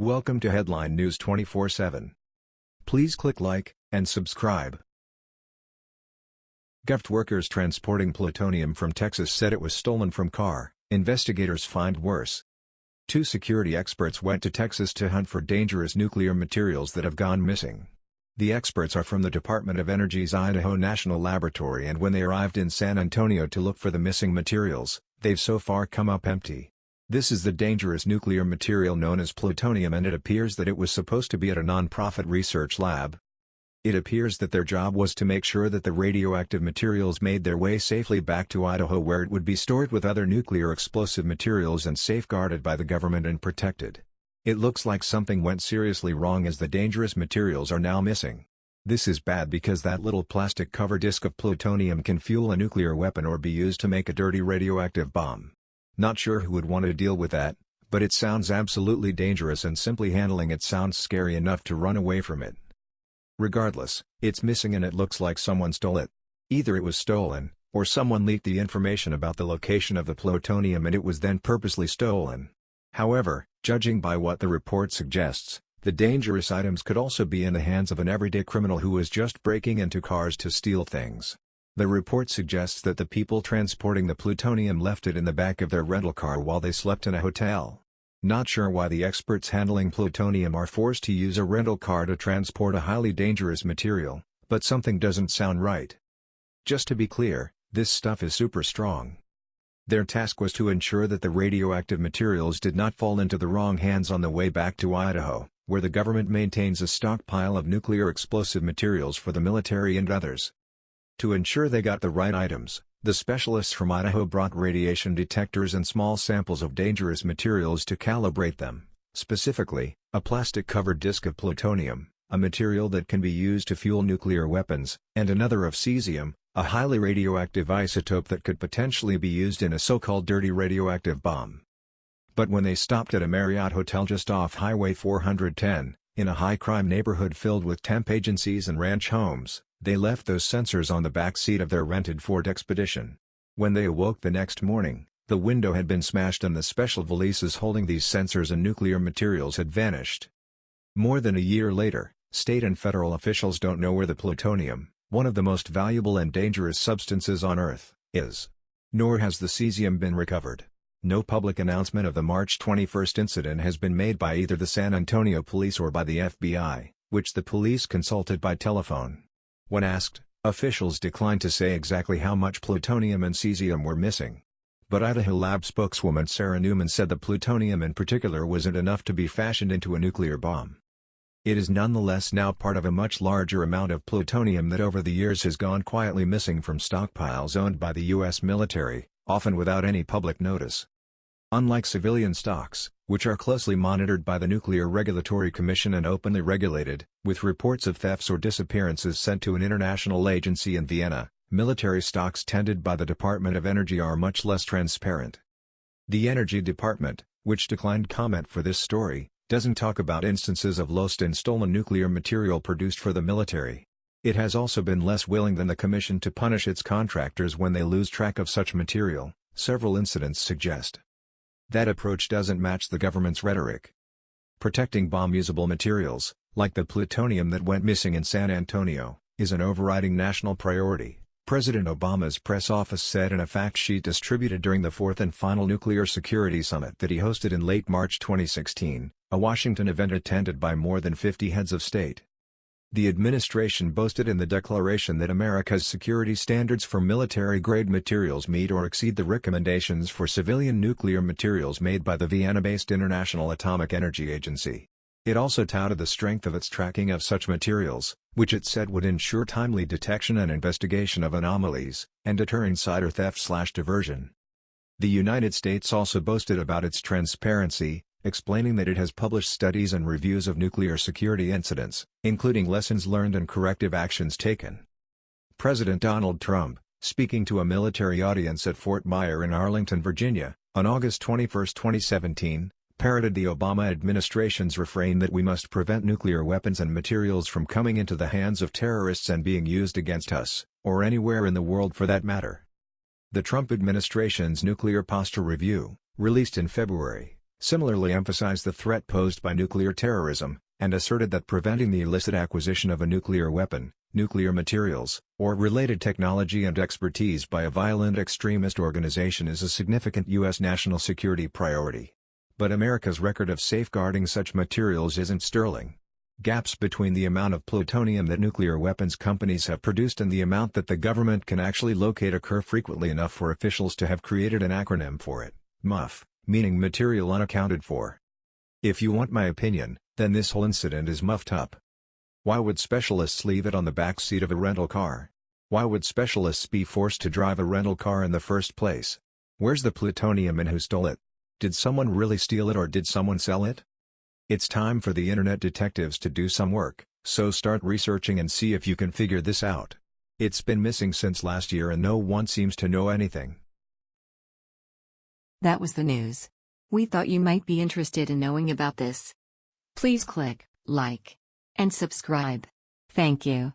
Welcome to Headline News 24/7. Please click like and subscribe. Gov workers transporting plutonium from Texas said it was stolen from car. Investigators find worse. Two security experts went to Texas to hunt for dangerous nuclear materials that have gone missing. The experts are from the Department of Energy's Idaho National Laboratory and when they arrived in San Antonio to look for the missing materials, they've so far come up empty. This is the dangerous nuclear material known as plutonium and it appears that it was supposed to be at a non-profit research lab. It appears that their job was to make sure that the radioactive materials made their way safely back to Idaho where it would be stored with other nuclear explosive materials and safeguarded by the government and protected. It looks like something went seriously wrong as the dangerous materials are now missing. This is bad because that little plastic cover disk of plutonium can fuel a nuclear weapon or be used to make a dirty radioactive bomb. Not sure who would want to deal with that, but it sounds absolutely dangerous and simply handling it sounds scary enough to run away from it. Regardless, it's missing and it looks like someone stole it. Either it was stolen, or someone leaked the information about the location of the plutonium and it was then purposely stolen. However, judging by what the report suggests, the dangerous items could also be in the hands of an everyday criminal who is just breaking into cars to steal things. The report suggests that the people transporting the plutonium left it in the back of their rental car while they slept in a hotel. Not sure why the experts handling plutonium are forced to use a rental car to transport a highly dangerous material, but something doesn't sound right. Just to be clear, this stuff is super strong. Their task was to ensure that the radioactive materials did not fall into the wrong hands on the way back to Idaho, where the government maintains a stockpile of nuclear explosive materials for the military and others. To ensure they got the right items, the specialists from Idaho brought radiation detectors and small samples of dangerous materials to calibrate them, specifically, a plastic-covered disk of plutonium, a material that can be used to fuel nuclear weapons, and another of cesium, a highly radioactive isotope that could potentially be used in a so-called dirty radioactive bomb. But when they stopped at a Marriott hotel just off Highway 410, in a high-crime neighborhood filled with temp agencies and ranch homes, they left those sensors on the back seat of their rented Ford Expedition. When they awoke the next morning, the window had been smashed and the special valises holding these sensors and nuclear materials had vanished. More than a year later, state and federal officials don't know where the plutonium, one of the most valuable and dangerous substances on Earth, is. Nor has the cesium been recovered. No public announcement of the March 21 incident has been made by either the San Antonio police or by the FBI, which the police consulted by telephone. When asked, officials declined to say exactly how much plutonium and cesium were missing. But Idaho Lab spokeswoman Sarah Newman said the plutonium in particular wasn't enough to be fashioned into a nuclear bomb. It is nonetheless now part of a much larger amount of plutonium that over the years has gone quietly missing from stockpiles owned by the U.S. military, often without any public notice. Unlike civilian stocks, which are closely monitored by the Nuclear Regulatory Commission and openly regulated, with reports of thefts or disappearances sent to an international agency in Vienna, military stocks tended by the Department of Energy are much less transparent. The Energy Department, which declined comment for this story, doesn't talk about instances of lost and stolen nuclear material produced for the military. It has also been less willing than the Commission to punish its contractors when they lose track of such material, several incidents suggest. That approach doesn't match the government's rhetoric. Protecting bomb-usable materials, like the plutonium that went missing in San Antonio, is an overriding national priority, President Obama's press office said in a fact sheet distributed during the fourth and final Nuclear Security Summit that he hosted in late March 2016, a Washington event attended by more than 50 heads of state. The administration boasted in the declaration that America's security standards for military-grade materials meet or exceed the recommendations for civilian nuclear materials made by the Vienna-based International Atomic Energy Agency. It also touted the strength of its tracking of such materials, which it said would ensure timely detection and investigation of anomalies, and deter insider theft-slash-diversion. The United States also boasted about its transparency, explaining that it has published studies and reviews of nuclear security incidents, including lessons learned and corrective actions taken. President Donald Trump, speaking to a military audience at Fort Myer in Arlington, Virginia, on August 21, 2017, parroted the Obama administration's refrain that we must prevent nuclear weapons and materials from coming into the hands of terrorists and being used against us, or anywhere in the world for that matter. The Trump administration's Nuclear Posture Review, released in February, similarly emphasized the threat posed by nuclear terrorism, and asserted that preventing the illicit acquisition of a nuclear weapon, nuclear materials, or related technology and expertise by a violent extremist organization is a significant U.S. national security priority. But America's record of safeguarding such materials isn't sterling. Gaps between the amount of plutonium that nuclear weapons companies have produced and the amount that the government can actually locate occur frequently enough for officials to have created an acronym for it, MUF, meaning material unaccounted for. If you want my opinion, then this whole incident is muffed up. Why would specialists leave it on the back seat of a rental car? Why would specialists be forced to drive a rental car in the first place? Where's the plutonium and who stole it? Did someone really steal it or did someone sell it? It's time for the internet detectives to do some work, so start researching and see if you can figure this out. It's been missing since last year and no one seems to know anything. That was the news. We thought you might be interested in knowing about this. Please click like and subscribe. Thank you.